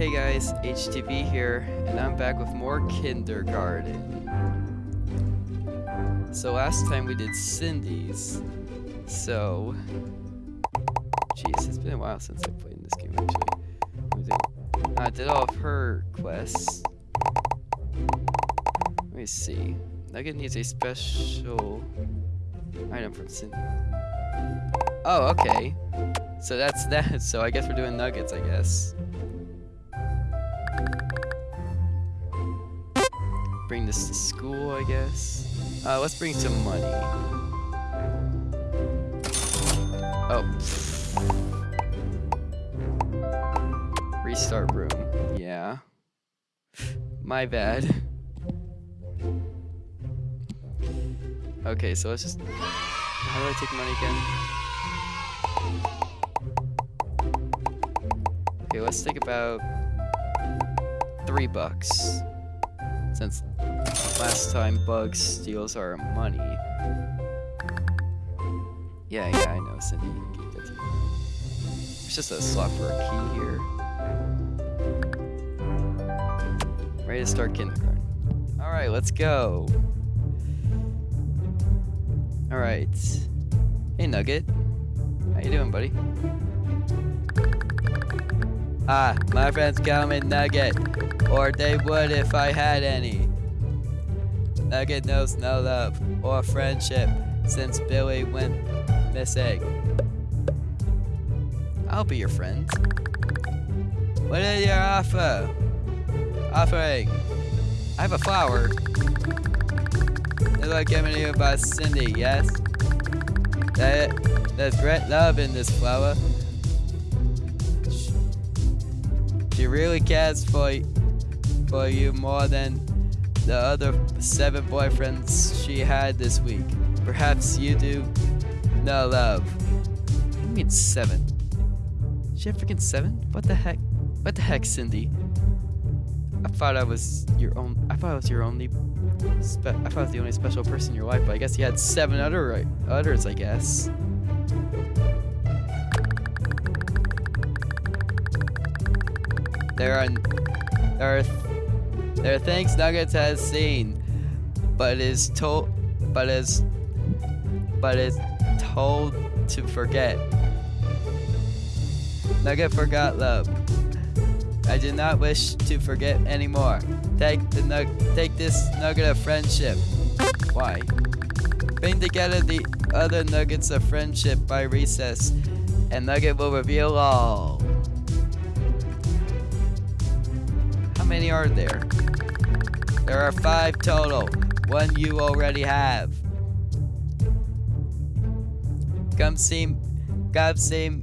Hey guys, HTV here, and I'm back with more kindergarten. So last time we did Cindy's, so... Jeez, it's been a while since I played in this game actually. I did all of her quests. Let me see. Nugget needs a special item from Cindy. Oh, okay. So that's that. So I guess we're doing nuggets, I guess. Bring this to school, I guess. Uh, let's bring some money. Oh. Restart room. Yeah. My bad. Okay, so let's just... How do I take money again? Okay, let's take about... Three bucks. Since last time Bug steals our money. Yeah, yeah, I know, Cindy. It's just a slot for a key here. Ready to start kindergarten. Alright, let's go. Alright. Hey, Nugget. How you doing, buddy? Ah, my friends coming, Nugget. Or they would if I had any. Nugget knows no love or friendship since Billy went missing. I'll be your friend. What is your offer? Offering. I have a flower. It's like given to you by Cindy, yes? That, there's great love in this flower. She really cares for, for you more than the other seven boyfriends she had this week. Perhaps you do no love. You mean seven? She had freaking seven? What the heck? What the heck, Cindy? I thought I was your own. I thought I was your only. I thought I was the only special person in your life, but I guess you had seven other others. I guess. There are, there are, there are things Nuggets has seen, but is told, but is, but is told to forget. Nugget forgot love. I do not wish to forget anymore. Take the nug take this nugget of friendship. Why? Bring together the other nuggets of friendship by recess, and Nugget will reveal all. Many are there? There are five total. One you already have. Come see, come see,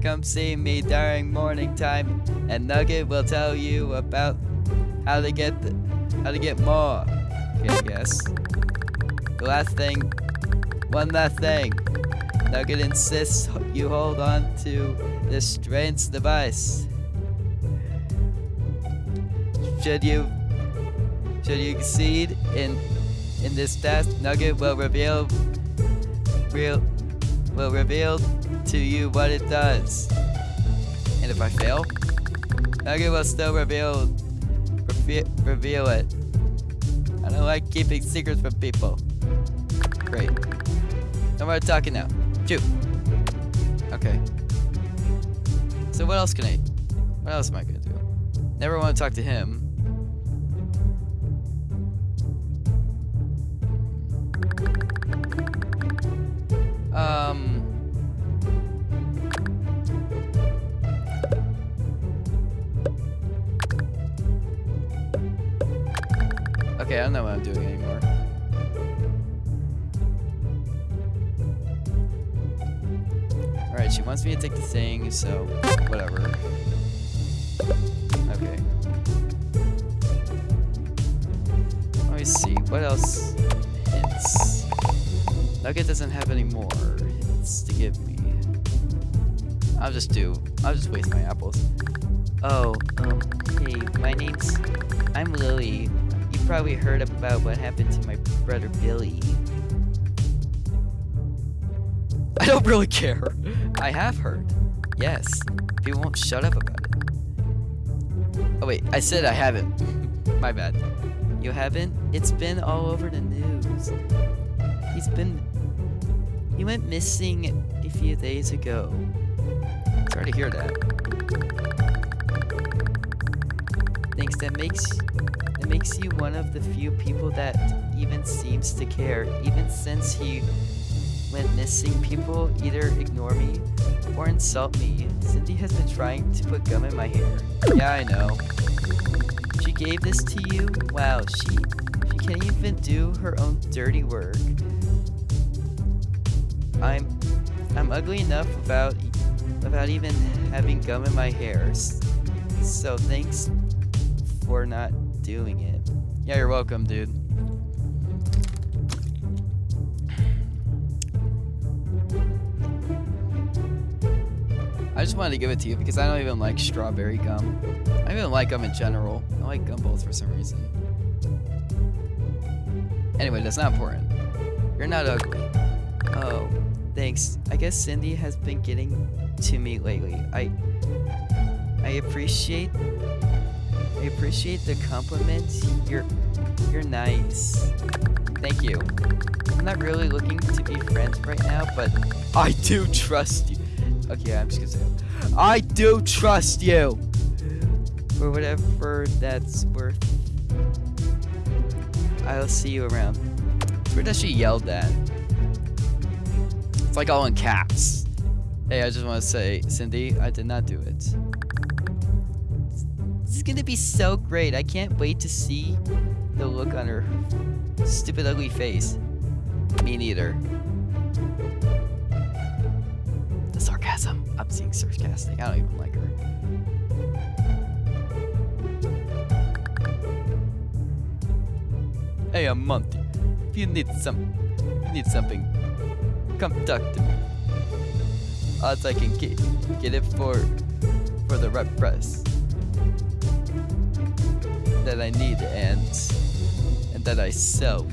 come see me during morning time, and Nugget will tell you about how to get the, how to get more. Okay, guess. The last thing, one last thing. Nugget insists you hold on to this strange device. Should you should you succeed in in this test, Nugget will reveal real will reveal to you what it does. And if I fail, Nugget will still reveal reveal, it. I don't like keeping secrets from people. Great. No more talking now. Shoot. Okay. So what else can I what else am I gonna do? Never want to talk to him. Okay, I don't know what I'm doing anymore. Alright, she wants me to take the thing, so whatever. Okay. Let me see, what else hints? Nugget doesn't have any more hints to give me. I'll just do, I'll just waste my apples. Oh, um, hey, my name's, I'm Lily. Probably heard about what happened to my brother Billy. I don't really care. I have heard. Yes. People won't shut up about it. Oh wait, I said I haven't. My bad. You haven't? It's been all over the news. He's been... He went missing a few days ago. Sorry to hear that. Thanks, that makes... Makes you one of the few people that even seems to care. Even since he went missing, people either ignore me or insult me. Cindy has been trying to put gum in my hair. Yeah, I know. She gave this to you? Wow, she she can't even do her own dirty work. I'm I'm ugly enough without without even having gum in my hair. So thanks for not doing it. Yeah, you're welcome, dude. I just wanted to give it to you because I don't even like strawberry gum. I don't even like gum in general. I like gumballs for some reason. Anyway, that's not important. You're not ugly. Oh, thanks. I guess Cindy has been getting to me lately. I I appreciate I appreciate the compliment. You're you're nice. Thank you. I'm not really looking to be friends right now, but I do trust you. Okay, I'm just gonna say. I do trust you. For whatever that's worth. I'll see you around. Where does she yelled that? It's like all in caps. Hey, I just want to say, Cindy, I did not do it. Gonna be so great. I can't wait to see the look on her stupid ugly face. Me neither. The sarcasm. I'm seeing sarcastic. I don't even like her. Hey, I'm Monty. If you need some, you need something, come talk to me. Odds I can get get it for for the right price that I need and and that I sell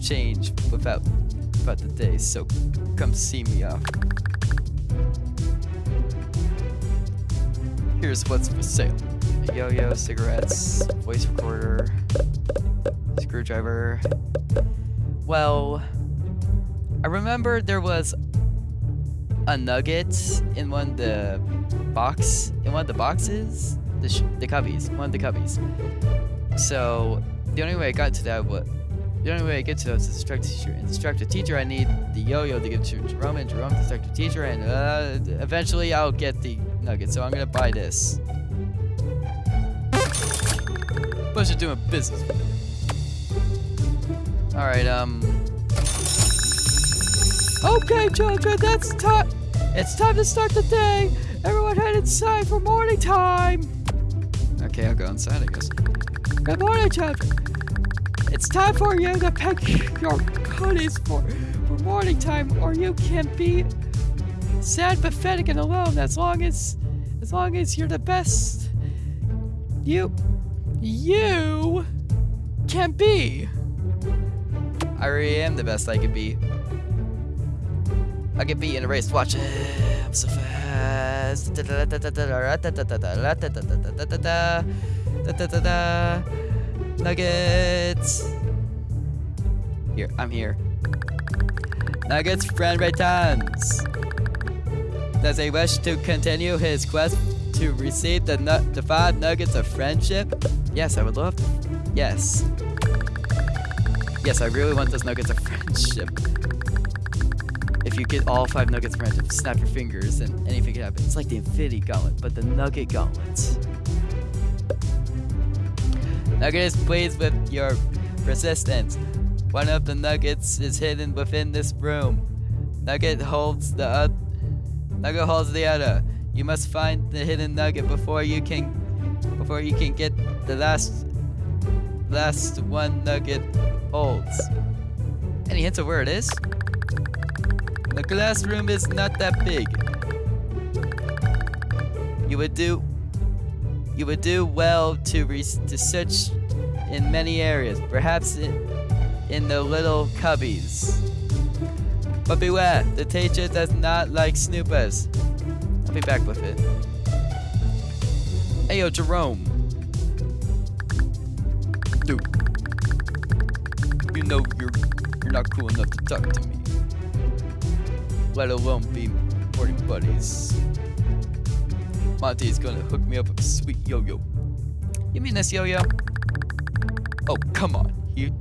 change without without the days. So come see me off. Here's what's for sale. Yo-yo, cigarettes, voice recorder, screwdriver. Well, I remember there was a nugget in one of the box in one of the boxes, the the cubbies, one of the cubbies. So the only way I got to that was the only way I get to that is instruct teacher. Instruct a teacher. I need the yo-yo to give to Jerome, and Jerome instruct teacher, and uh, eventually I'll get the nugget. So I'm gonna buy this. Bunch of doing business. All right. Um. Okay, children, that's time. It's time to start the day. Everyone head inside for morning time. Okay, I'll go inside, I guess. Good morning, children. It's time for you to pick your goodies for, for morning time, or you can be sad, pathetic, and alone as long as as long as you're the best you you can be. I really am the best I can be. I can be in a race. Watch. I'm so fast. Nuggets. Here, I'm here. Nuggets friend returns. Does he wish to continue his quest to receive the the five nuggets of friendship? Yes, I would love to. Yes. Yes, I really want those nuggets of friendship. If you get all five nuggets of friendship, snap your fingers and anything can happen. It's like the Infinity Gauntlet, but the Nugget Gauntlet. Nugget is pleased with your resistance. One of the nuggets is hidden within this room. Nugget holds the other. Nugget holds the other. You must find the hidden nugget before you can before you can get the last last one nugget holds. Any hints of where it is? The glass room is not that big. You would do you would do well to, to search in many areas, perhaps in, in the little cubbies. But beware, the teacher does not like snoopers. I'll be back with it. Hey, yo, Jerome. Dude. You know you're you're not cool enough to talk to me. Let alone be morning buddies. Monty is gonna hook me up with a sweet yo-yo. You mean this yo-yo? Oh, come on. He,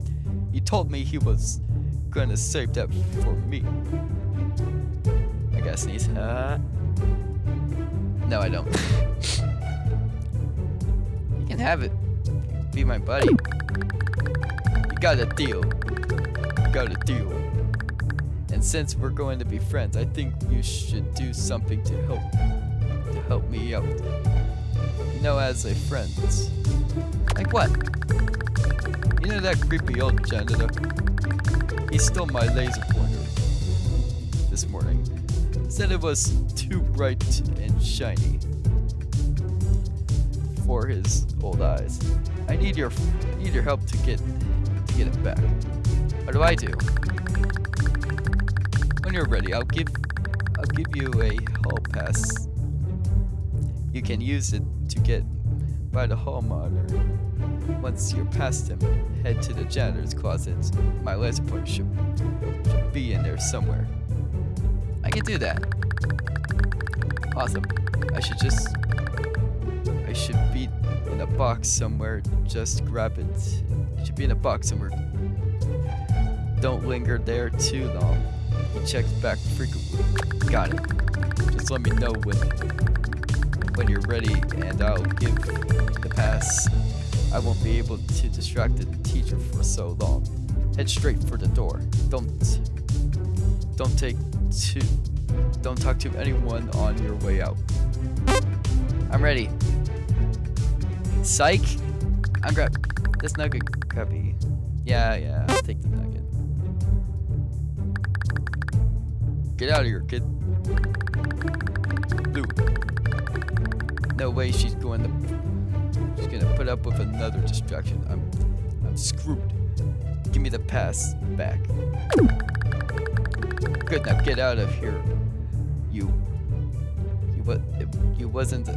he told me he was gonna save that for me. I gotta sneeze. Uh, no, I don't. you can have it. Be my buddy. You got a deal. You got a deal. And since we're going to be friends, I think you should do something to help to help me out. You know, as a friend. Like what? You know that creepy old janitor? He stole my laser pointer this morning. Said it was too bright and shiny for his old eyes. I need your need your help to get to get it back. What do I do? When you're ready, I'll give I'll give you a hall pass. You can use it to get by the hall monitor. Once you're past him, head to the janitor's closet. My laser pointer should, should be in there somewhere. I can do that. Awesome. I should just I should be in a box somewhere. Just grab it. It should be in a box somewhere. Don't linger there too long. He checks back frequently. Got it. Just let me know when when you're ready and I'll give the pass. I won't be able to distract the teacher for so long. Head straight for the door. Don't don't take to don't talk to anyone on your way out. I'm ready. Psych! I'm grab this nugget cubby. Yeah, yeah, Get out of here, kid. Blue. No way she's going to she's gonna put up with another distraction. I'm I'm screwed. Give me the pass back. Good now get out of here. You you you wasn't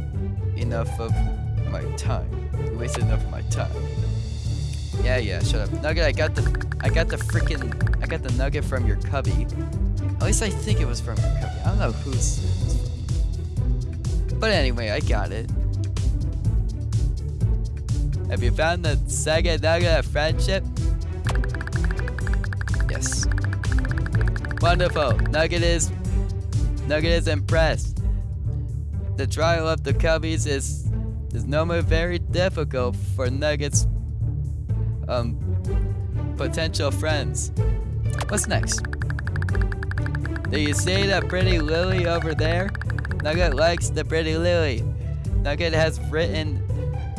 enough of my time. You wasted enough of my time. Yeah, yeah, shut up. Nugget, I got the I got the freaking I got the nugget from your cubby. At least I think it was from cubby. I don't know whose But anyway, I got it. Have you found the Sega Nugget of friendship? Yes. Wonderful. Nugget is Nugget is impressed. The trial of the cubbies is is no more very difficult for Nugget's um potential friends. What's next? Do you see that pretty lily over there? Nugget likes the pretty lily. Nugget has written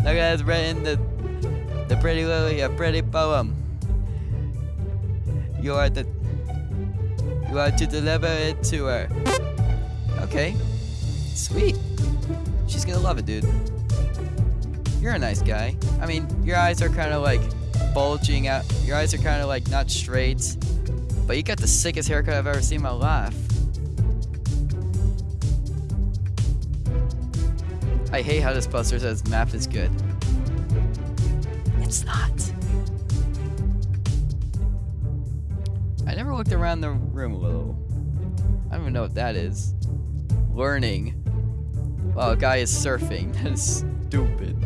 Nugget has written the the pretty lily a pretty poem. You are the you are to deliver it to her. Okay. Sweet. She's gonna love it, dude. You're a nice guy. I mean, your eyes are kind of like bulging out. Your eyes are kind of like not straight. But you got the sickest haircut I've ever seen in my life. I hate how this poster says math is good. It's not. I never looked around the room a little. I don't even know what that is. Learning. Wow, a guy is surfing. That is stupid.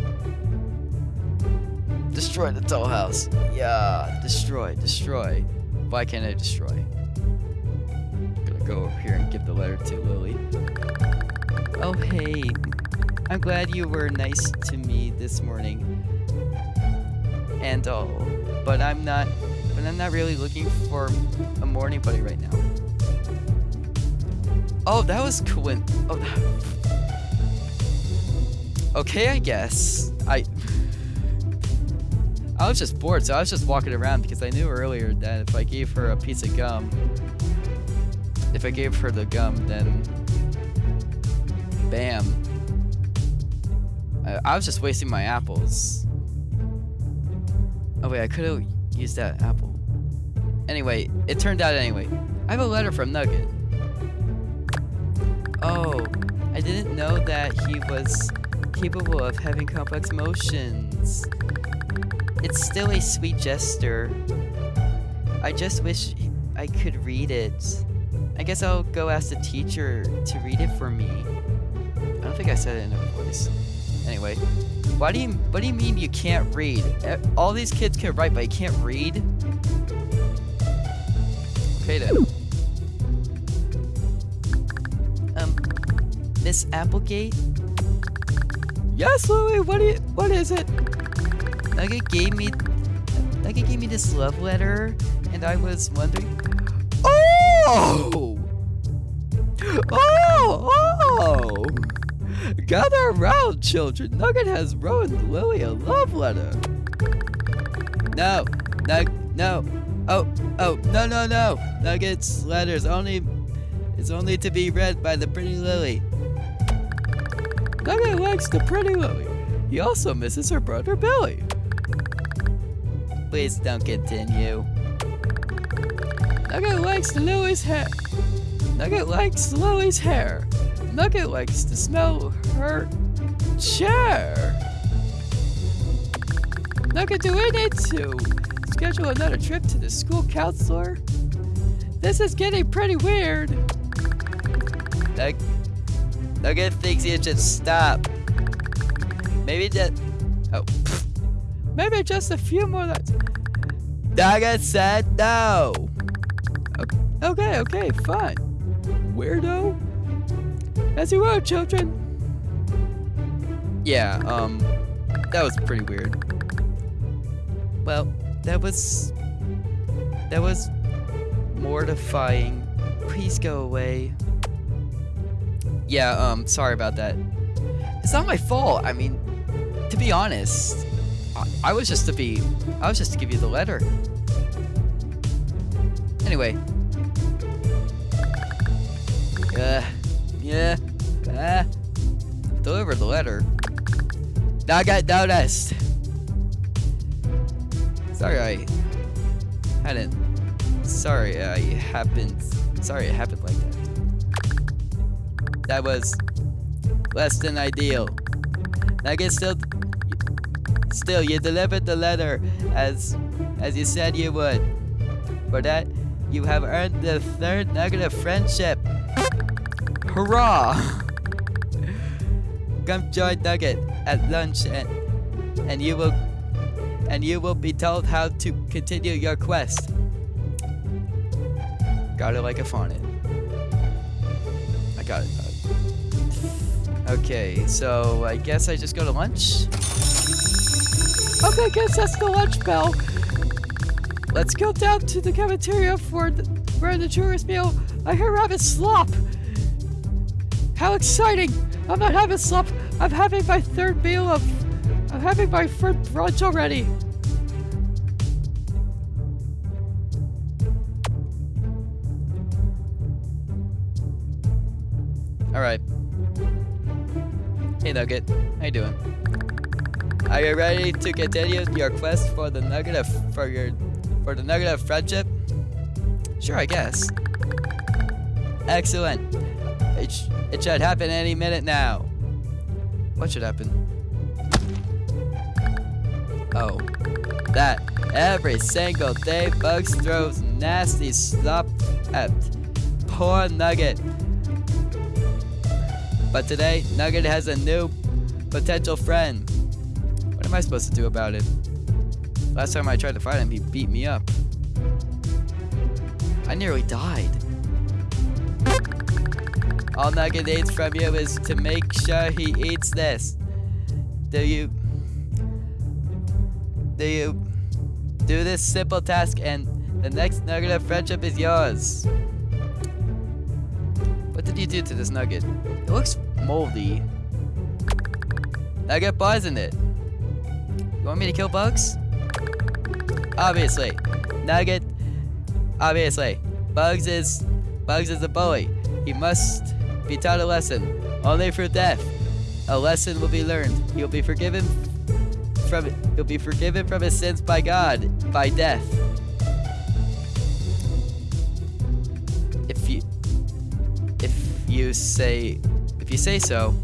Destroy the dollhouse. Yeah, destroy, destroy. Why can't I destroy? I'm gonna go over here and give the letter to Lily. Oh, hey. I'm glad you were nice to me this morning. And all. But I'm not but I'm not really looking for a morning buddy right now. Oh, that was cool. Oh. Okay, I guess. I was just bored, so I was just walking around because I knew earlier that if I gave her a piece of gum, if I gave her the gum, then bam. I, I was just wasting my apples. Oh wait, I could have used that apple. Anyway, it turned out anyway. I have a letter from Nugget. Oh, I didn't know that he was capable of having complex emotions. It's still a sweet gesture. I just wish I could read it. I guess I'll go ask the teacher to read it for me. I don't think I said it in her voice. Anyway, why do you what do you mean you can't read? All these kids can write, but you can't read? Okay then. Um, Miss Applegate? Yes, Louie. What? What is it? Nugget gave me Nugget gave me this love letter, and I was wondering. Oh! Oh! Oh! Gather around, children. Nugget has wrote Lily a love letter. No, Nug, no. Oh, oh, no, no, no. Nugget's letters only is only to be read by the pretty Lily. Nugget likes the pretty Lily. He also misses her brother Billy. Please don't continue. Nugget likes Lily's hair. Nugget likes Lily's hair. Nugget likes to smell her chair. Nugget, do we need to schedule another trip to the school counselor? This is getting pretty weird. Nug Nugget thinks he should stop. Maybe just... Oh. Maybe just a few more lines. Nugget said no. Okay, okay, fine. Weirdo. As you were, children. Yeah, um, that was pretty weird. Well, that was, that was mortifying. Please go away. Yeah, um, sorry about that. It's not my fault. I mean, to be honest, I, was just to be, I was just to give you the letter. Anyway. Uh, yeah. Ah. Deliver the letter. Now I got noticed. Sorry I hadn't. Sorry I happened. Sorry it happened like that. That was less than ideal. I guess still, still you delivered the letter as as you said you would. For that, you have earned the third nugget of friendship. Hurrah! Come join Nugget at lunch and and you will and you will be told how to continue your quest. Got it like a it. I got it. Okay, so I guess I just go to lunch? Okay, guess that's the lunch bell. Let's go down to the cafeteria for the, for the tourist meal. I hear rabbit slop. How exciting! I'm not having slop. I'm having my third meal of. I'm having my third brunch already. All right. Hey Nugget, how you doing? Are you ready to continue your quest for the nugget of for your for the nugget of friendship? Sure, I guess. Excellent. It, sh it should happen any minute now. What should happen? Oh, that every single day Bugs throws nasty slop at poor Nugget. But today, Nugget has a new potential friend. What am I supposed to do about it? Last time I tried to fight him, he beat me up. I nearly died. All Nugget needs from you is to make sure he eats this. Do you... Do you... Do this simple task and the next nugget of friendship is yours. What did you do to this nugget? It looks moldy. Nugget poisoned it. Want me to kill bugs? Obviously. Nugget. Obviously. Bugs is... Bugs is a bully. He must be taught a lesson. Only through death. A lesson will be learned. He will be forgiven from he'll be forgiven from his sins by God by death. If you if you say if you say so.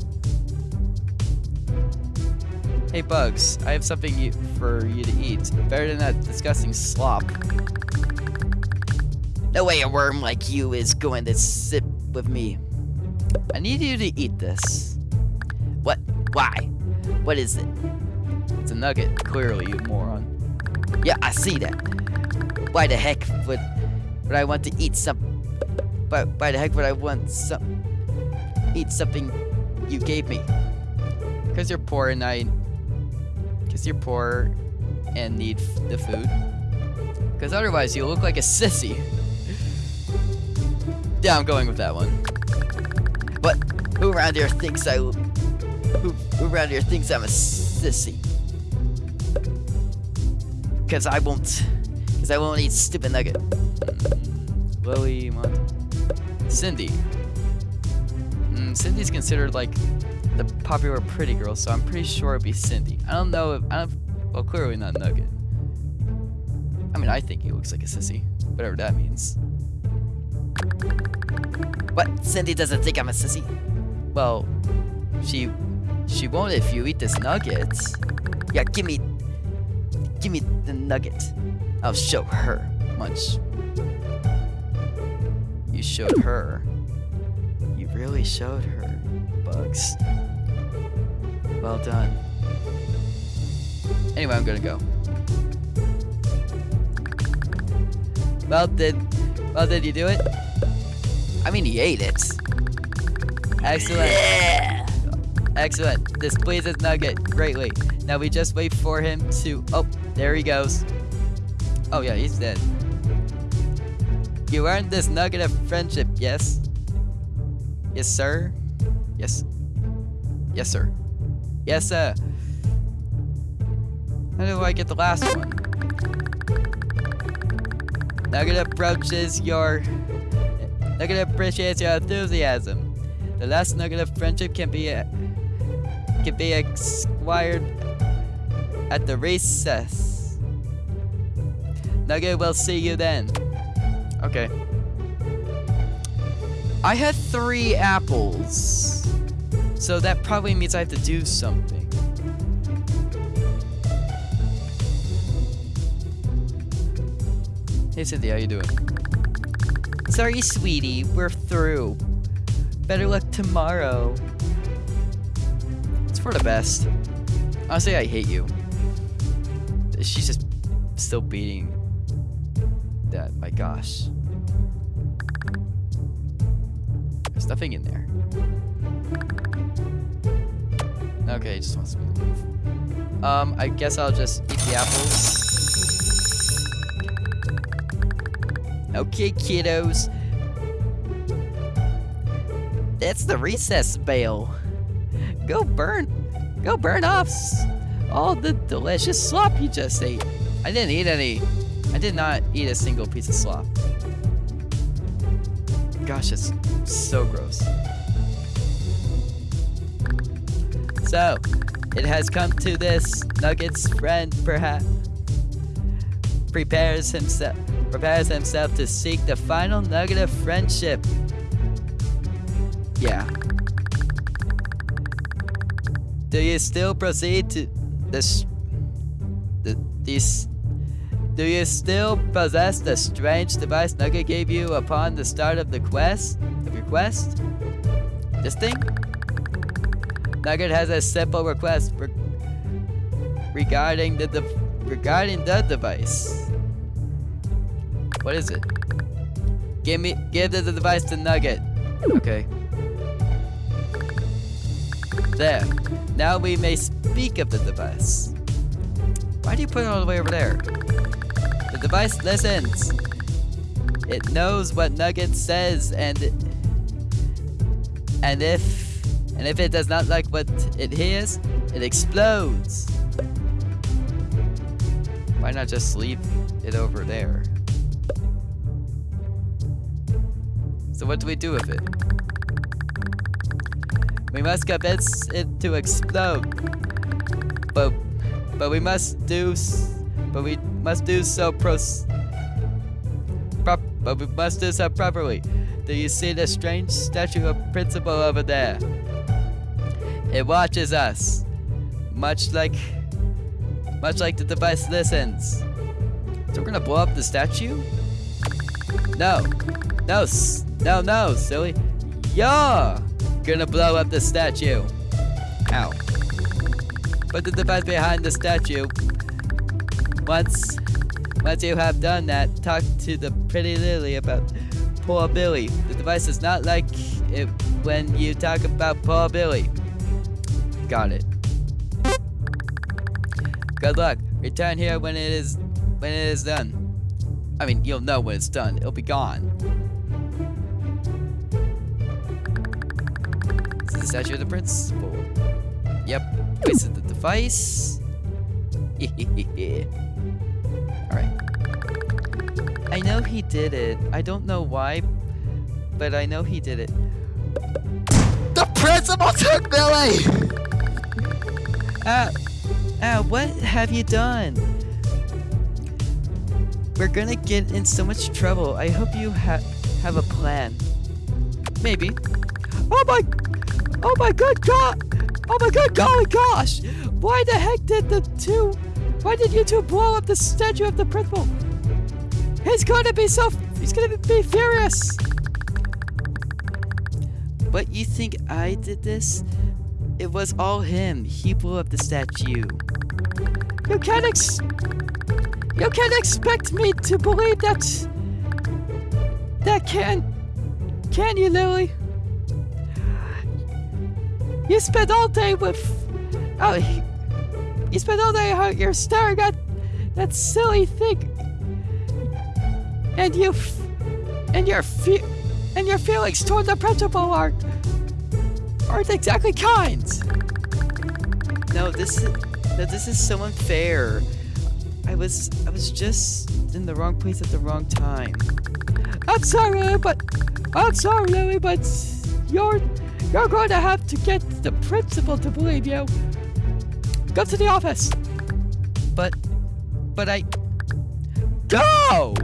Hey Bugs, I have something you, for you to eat. Better than that disgusting slop. No way a worm like you is going to sit with me. I need you to eat this. What? Why? What is it? It's a nugget, clearly, you moron. Yeah, I see that. Why the heck would, would I want to eat some... Why, why the heck would I want some... Eat something you gave me? Because you're poor and I... Because you're poor and need the food. Because otherwise you look like a sissy. yeah, I'm going with that one. But Who around here thinks I... Who, who around here thinks I'm a sissy? Because I won't... Because I won't eat stupid nugget. Mm, Lily, Cindy. Mm, Cindy's considered like the popular pretty girl, so I'm pretty sure it'd be Cindy. I don't know if I don't. Well, clearly not Nugget. I mean, I think he looks like a sissy, whatever that means. What? Cindy doesn't think I'm a sissy? Well, she she won't if you eat this nugget. Yeah, give me give me the nugget. I'll show her. Munch. You showed her. You really showed her, Bugs. Well done. Anyway, I'm gonna go. Well, did well did you do it? I mean, he ate it. Excellent. Yeah. Excellent. This pleases Nugget greatly. Now we just wait for him to. Oh, there he goes. Oh yeah, he's dead. You earned this nugget of friendship, yes? Yes, sir? Yes. Yes, sir. Yes, sir. How do I get the last one? Nugget approaches your... Nugget appreciates your enthusiasm. The last nugget of friendship can be... Uh, can be acquired at the recess. Nugget will see you then. Okay. I had three apples. So that probably means I have to do something. Hey Cynthia, how you doing? Sorry, sweetie, we're through. Better luck tomorrow. It's for the best. Honestly, I hate you. She's just still beating that. My gosh. There's nothing in there. Okay, just wants me to leave. Um, I guess I'll just eat the apples. Okay, kiddos. That's the recess bell. Go burn, go burn off all the delicious slop you just ate. I didn't eat any. I did not eat a single piece of slop. Gosh, it's so gross. So, it has come to this. Nugget's friend, perhaps, prepares himself prepares himself to seek the final nugget of friendship. Yeah. Do you still proceed to this? The, these? Do you still possess the strange device Nugget gave you upon the start of the quest? Of your quest? This thing? Nugget has a simple request re regarding the regarding the device. What is it? Give me, give the device to Nugget. Okay. There. Now we may speak of the device. Why do you put it all the way over there? The device listens. It knows what Nugget says and and if and if it does not like what it hears, it explodes. Why not just leave it over there? So what do we do with it? We must convince it to explode. But but we must do but we must do so pros prop but we must do so properly. Do you see the strange statue of principle over there? It watches us. much like, much like the device listens. So we're gonna blow up the statue? No, no, no, no, silly. You're gonna blow up the statue. Ow. Put the device behind the statue. Once, once you have done that, talk to the pretty lily about poor Billy. The device is not like it when you talk about poor Billy. Got it. Good luck. Return here when it is when it is done. I mean, you'll know when it's done. It'll be gone. This is the statue of the principal. Yep. Wasted the device. Alright. I know he did it. I don't know why, but I know he did it. The principal took Billy! Ah, ah, what have you done? We're gonna get in so much trouble. I hope you ha have a plan. Maybe. Oh my, oh my good god! Oh my good golly gosh! Why the heck did the two, why did you two blow up the statue of the principal? He's gonna be so, he's gonna be furious! But you think I did this? It was all him. He blew up the statue. You can't ex- You can't expect me to believe that. That can. Can you, Lily? You spent all day with. Oh, you spent all day out here staring at that silly thing. And you. And your fe- and your feelings toward the principal aren't aren't exactly kind. No, this is no, this is so unfair. I was I was just in the wrong place at the wrong time. I'm sorry, but I'm sorry, Lily, but you're you're going to have to get the principal to believe you. Go to the office. But but I go.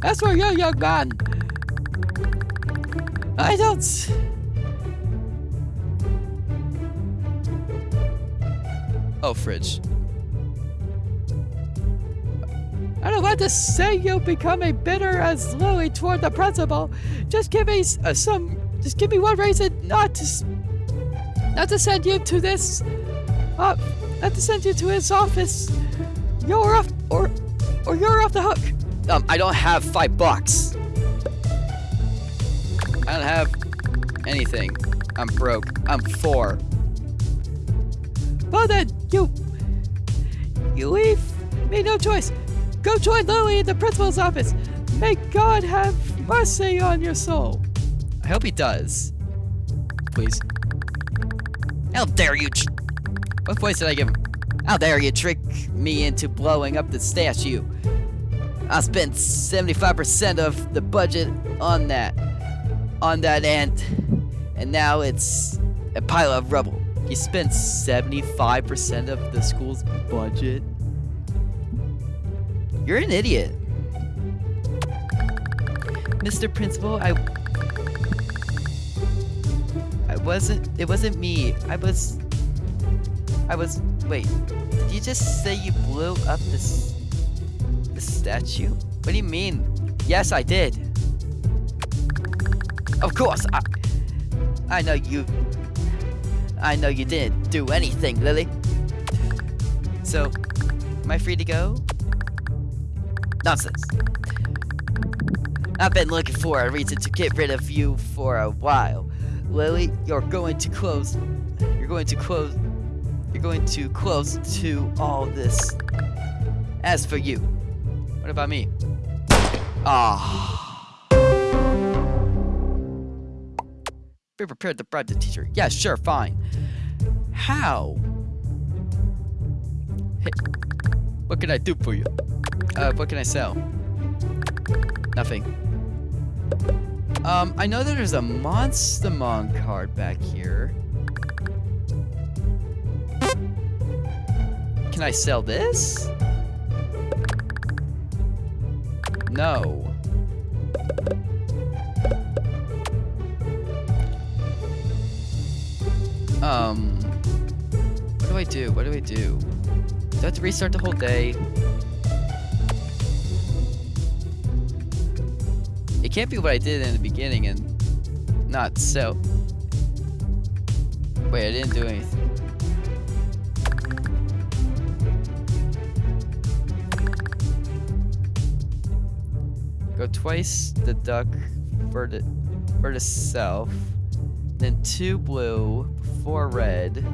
That's for you, young man. I don't. Oh, fridge. I don't want to say you becoming bitter as Lily toward the principal. Just give me uh, some. Just give me one reason not to. Not to send you to this. Uh, not to send you to his office. You're off, or, or you're off the hook. Um, I don't have five bucks. I don't have anything. I'm broke. I'm four. Well then, you... You leave me no choice. Go join Lily in the principal's office. May God have mercy on your soul. I hope he does. Please. How dare you... What voice did I give him? How dare you trick me into blowing up the statue? I spent 75% of the budget on that. On that end. And now it's a pile of rubble. You spent 75% of the school's budget? You're an idiot. Mr. Principal, I I wasn't it wasn't me. I was I was wait. Did you just say you blew up this the statue? What do you mean? Yes, I did. Of course, I I know you I know you didn't do anything, Lily. So, am I free to go? Nonsense. I've been looking for a reason to get rid of you for a while. Lily, you're going to close. You're going to close. You're going to close to all this. As for you, what about me? Ah. Be prepared to bribe the teacher. Yeah, sure, fine. How? Hey, what can I do for you? Uh, what can I sell? Nothing. Um, I know that there's a Monstermon card back here. Can I sell this? No. Um. What do I do? What do I do? Do I have to restart the whole day? It can't be what I did in the beginning and not so. Wait, I didn't do anything. Go twice the duck for the for south, then two blue, four red.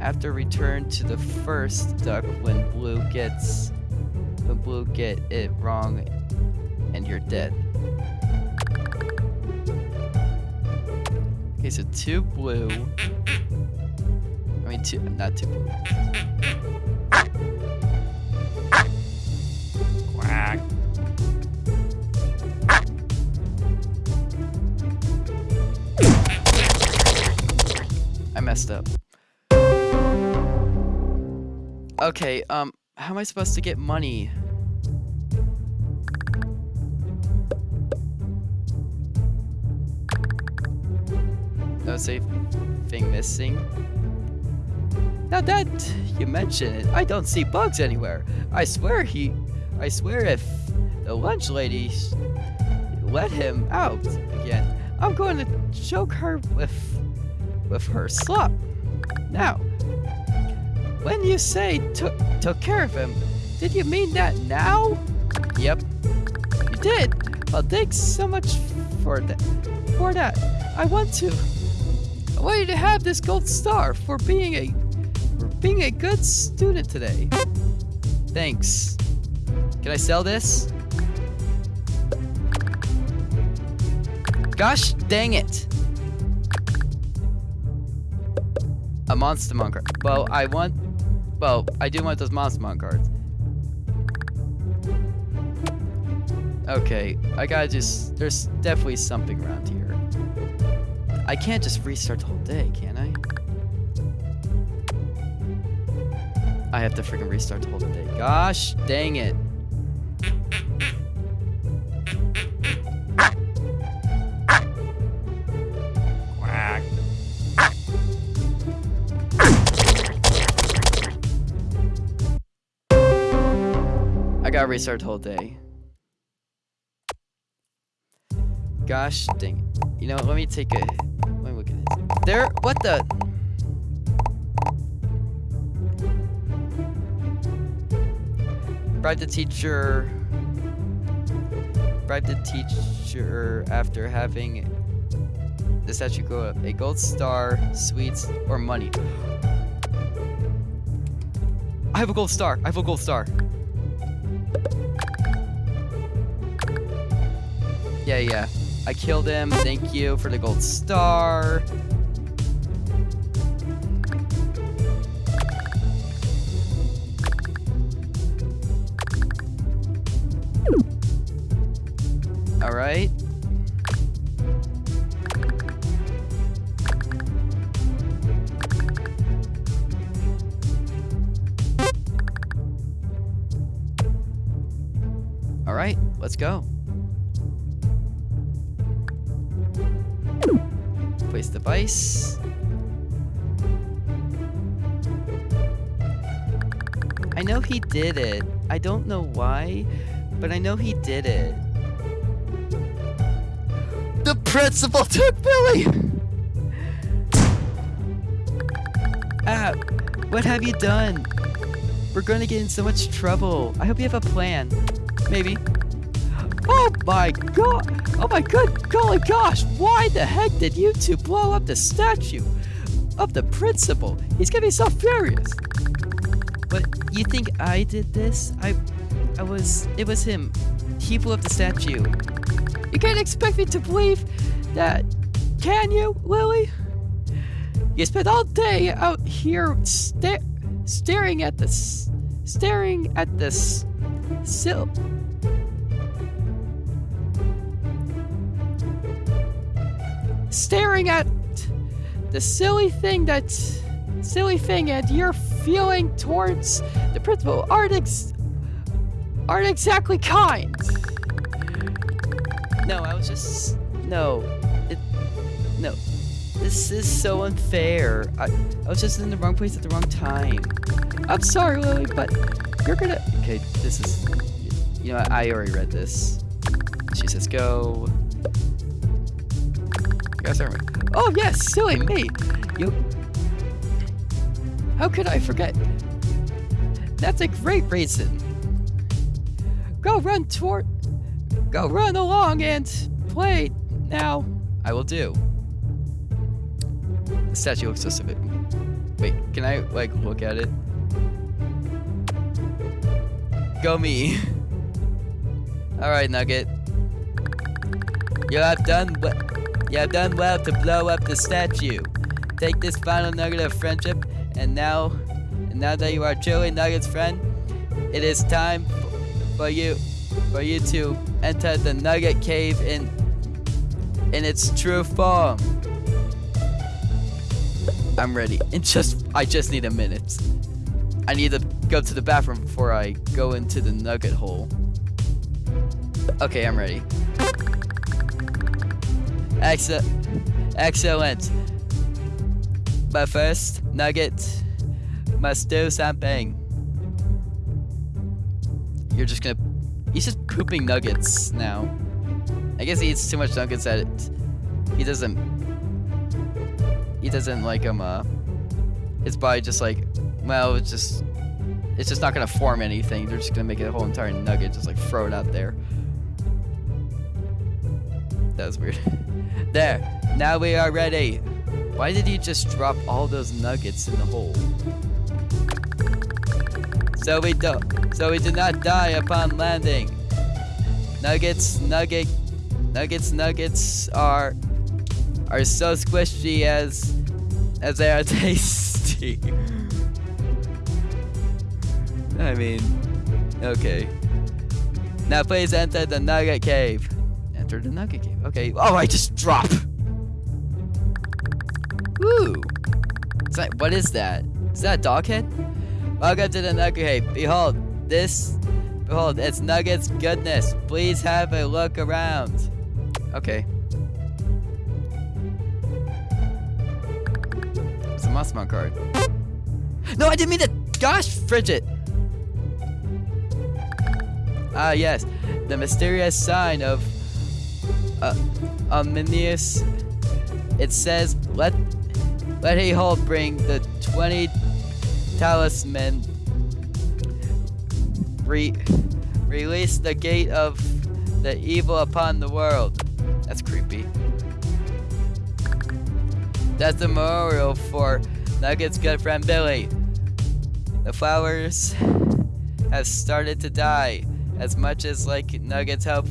After return to the first duck when blue gets when blue get it wrong and you're dead. Okay, so two blue. I mean two not two blue. Messed up. Okay, um, how am I supposed to get money? No safe thing missing. Now that you mention it, I don't see bugs anywhere. I swear he, I swear if the lunch lady let him out again, I'm going to choke her with, with her slop. Now, when you say took took care of him, did you mean that now? Yep, you did. Well, thanks so much for that. For that, I want to. I want you to have this gold star for being a for being a good student today. Thanks. Can I sell this? Gosh dang it! A Monstermon card. Well, I want. Well, I do want those Monstermon cards. Okay, I gotta just. There's definitely something around here. I can't just restart the whole day, can I? I have to freaking restart the whole day. Gosh dang it. Gotta restart the whole day. Gosh dang it. You know, what, let me take a let me look at this. There what the Bribe the teacher bribe the teacher after having the statue go up. A gold star, sweets, or money. I have a gold star. I have a gold star. Yeah, yeah. I killed him. Thank you for the gold star. All right. All right, let's go. Device. I know he did it. I don't know why, but I know he did it. The principal took Billy! Ah, what have you done? We're gonna get in so much trouble. I hope you have a plan. Maybe. Oh my god! Oh my good golly gosh! Why the heck did you two blow up the statue of the principal? He's be so furious. But you think I did this? I, I was. It was him. He blew up the statue. You can't expect me to believe that, can you, Lily? You spent all day out here sta- staring at this, staring at this sill. Staring at the silly thing that, silly thing, and your feeling towards the principal aren't ex- aren't exactly kind. No, I was just no. It no. This is so unfair. I, I was just in the wrong place at the wrong time. I'm sorry, Lily, but you're gonna. Okay, this is. You know, I already read this. She says, "Go." Guys are. Oh yes, silly me. You. How could I forget? That's a great reason. Go run toward. Go run along and play now. I will do. The statue looks so civic. Wait, can I like look at it? Go me. All right, Nugget. You have done well. You have done well to blow up the statue. Take this final nugget of friendship, and now, and now that you are truly Nugget's friend, it is time for you, for you to enter the Nugget Cave in, in its true form. I'm ready. In just, I just need a minute. I need to go to the bathroom before I go into the Nugget hole. Okay, I'm ready. Excellent. Excellent. But first, Nugget must do something. You're just gonna. He's just pooping nuggets now. I guess he eats too much nuggets that it, he doesn't. He doesn't like him. Uh, his just like, well, it's just. It's just not gonna form anything. They're just gonna make a whole entire nugget, just like throw it out there. That was weird. There. Now we are ready. Why did he just drop all those nuggets in the hole? So we do so we do not die upon landing. Nuggets, nugget, nuggets, nuggets are are so squishy as as they are tasty. I mean, okay. Now please enter the nugget cave. Enter the nugget cave. Okay. Oh, I just drop. Woo. That, what is that? Is that a dog head? Welcome to the Nugget Cave. Behold, this, behold, it's Nugget's goodness. Please have a look around. Okay. It's a Monstermon card. No, I didn't mean to. Gosh, Frigid. Ah, yes. The mysterious sign of uh, Omnius. It says, let let he hold bring the 20 talisman. Re release the gate of the evil upon the world. That's creepy. That's the memorial for Nugget's good friend Billy. The flowers have started to die as much as like Nuggets help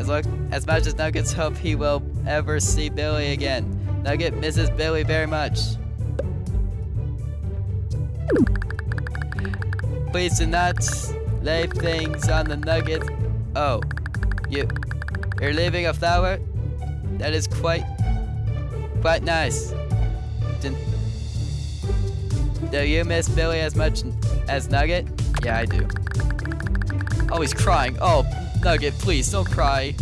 as as much as Nuggets hope he will ever see Billy again. Nugget misses Billy very much. Please do not lay things on the Nugget. Oh, you you're leaving a flower? That is quite quite nice. Do, do you miss Billy as much as Nugget? Yeah, I do. Oh, he's crying. Oh, Nugget, please don't cry.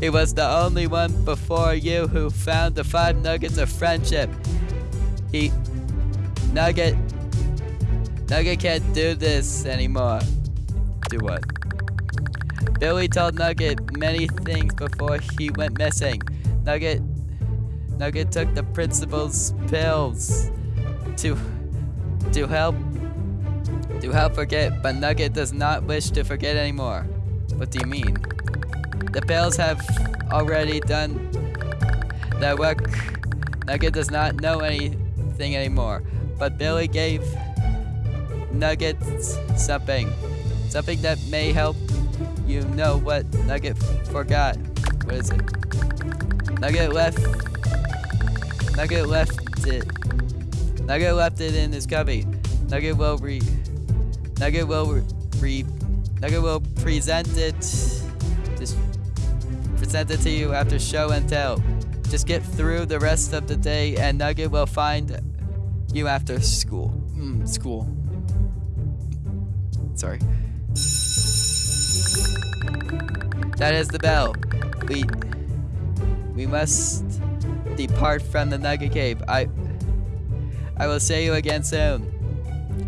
He was the only one before you who found the five nuggets of friendship. He. Nugget. Nugget can't do this anymore. Do what? Billy told Nugget many things before he went missing. Nugget. Nugget took the principal's pills to. to help. To help forget, but Nugget does not wish to forget anymore. What do you mean? The pills have already done their work. Nugget does not know anything anymore, but Billy gave Nugget something. Something that may help you know what Nugget forgot. What is it? Nugget left. Nugget left it. Nugget left it in his cubby. Nugget will re. Nugget will re. Nugget will present it. Just present it to you after show and tell. Just get through the rest of the day, and Nugget will find you after school. Mm, school. Sorry. That is the bell. We we must depart from the Nugget Cave. I I will see you again soon.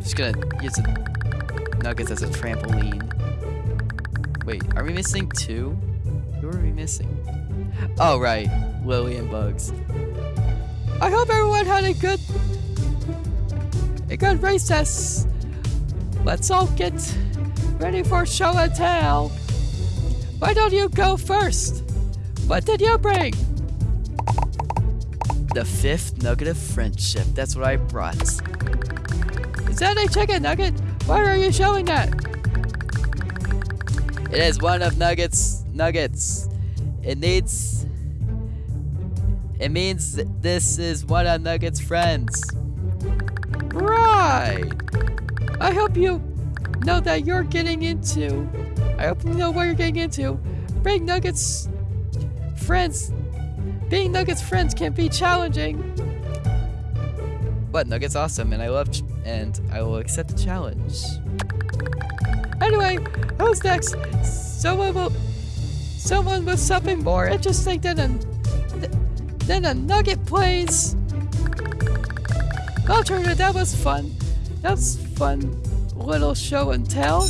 Just gonna use the nuggets as a trampoline. Wait, are we missing two? Who are we missing? Oh right, Lily and Bugs. I hope everyone had a good a good recess. Let's all get ready for show and tell. Why don't you go first? What did you bring? The fifth nugget of friendship. That's what I brought. Is that a chicken nugget? Why are you showing that? It is one of Nugget's nuggets. It needs. It means this is one of Nugget's friends. Right. I hope you know that you're getting into. I hope you know what you're getting into. Being Nuggets friends. Being Nuggets friends can be challenging. But Nuggets awesome, and I love, and I will accept the challenge. Anyway, who's next? Someone will, someone with something more interesting than a, than a Nugget plays. Alternative, that was fun. That's fun little show and tell.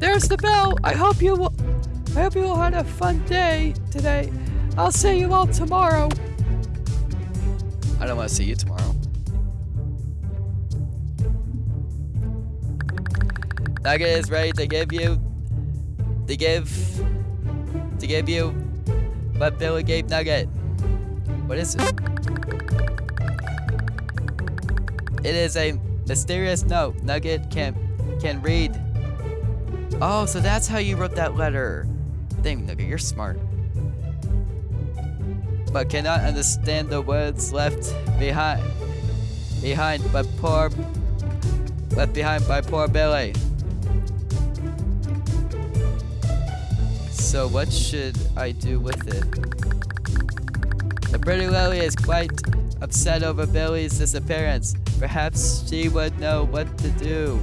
There's the bell. I hope you will. I hope you all had a fun day today. I'll see you all tomorrow. I don't want to see you tomorrow. Nugget is ready to give you, to give, to give you what Billy gave Nugget. What is it? It is a mysterious note. Nugget can can read. Oh, so that's how you wrote that letter. Dang, Nugget, you're smart. But cannot understand the words left behind. Behind by poor. Left behind by poor Billy. So what should I do with it? The pretty Lily is quite upset over Billy's disappearance. Perhaps she would know what to do.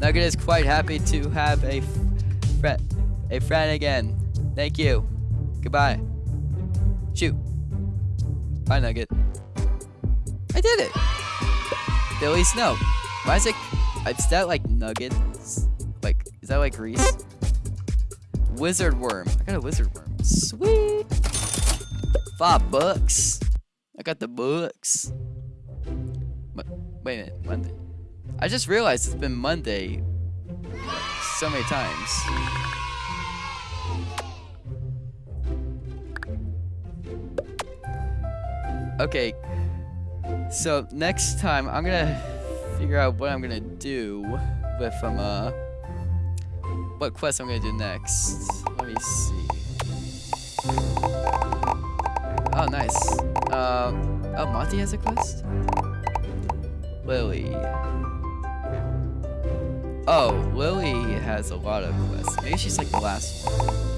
Nugget is quite happy to have a friend, a friend again. Thank you. Goodbye. Shoot. Bye, Nugget. I did it. Billy Snow. Why is it? Is that like nuggets? Like, is that like grease? Wizard worm. I got a wizard worm. Sweet. Five bucks. I got the books. But wait a minute, Monday. I just realized it's been Monday so many times. Okay, so next time I'm gonna figure out what I'm gonna do with um uh what quest I'm gonna do next. Let me see. Oh, nice. Um, oh, Monty has a quest? Lily. Oh, Lily has a lot of quests. Maybe she's like the last one.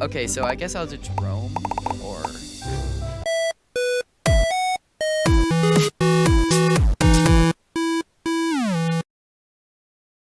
Okay, so I guess I'll do Jerome.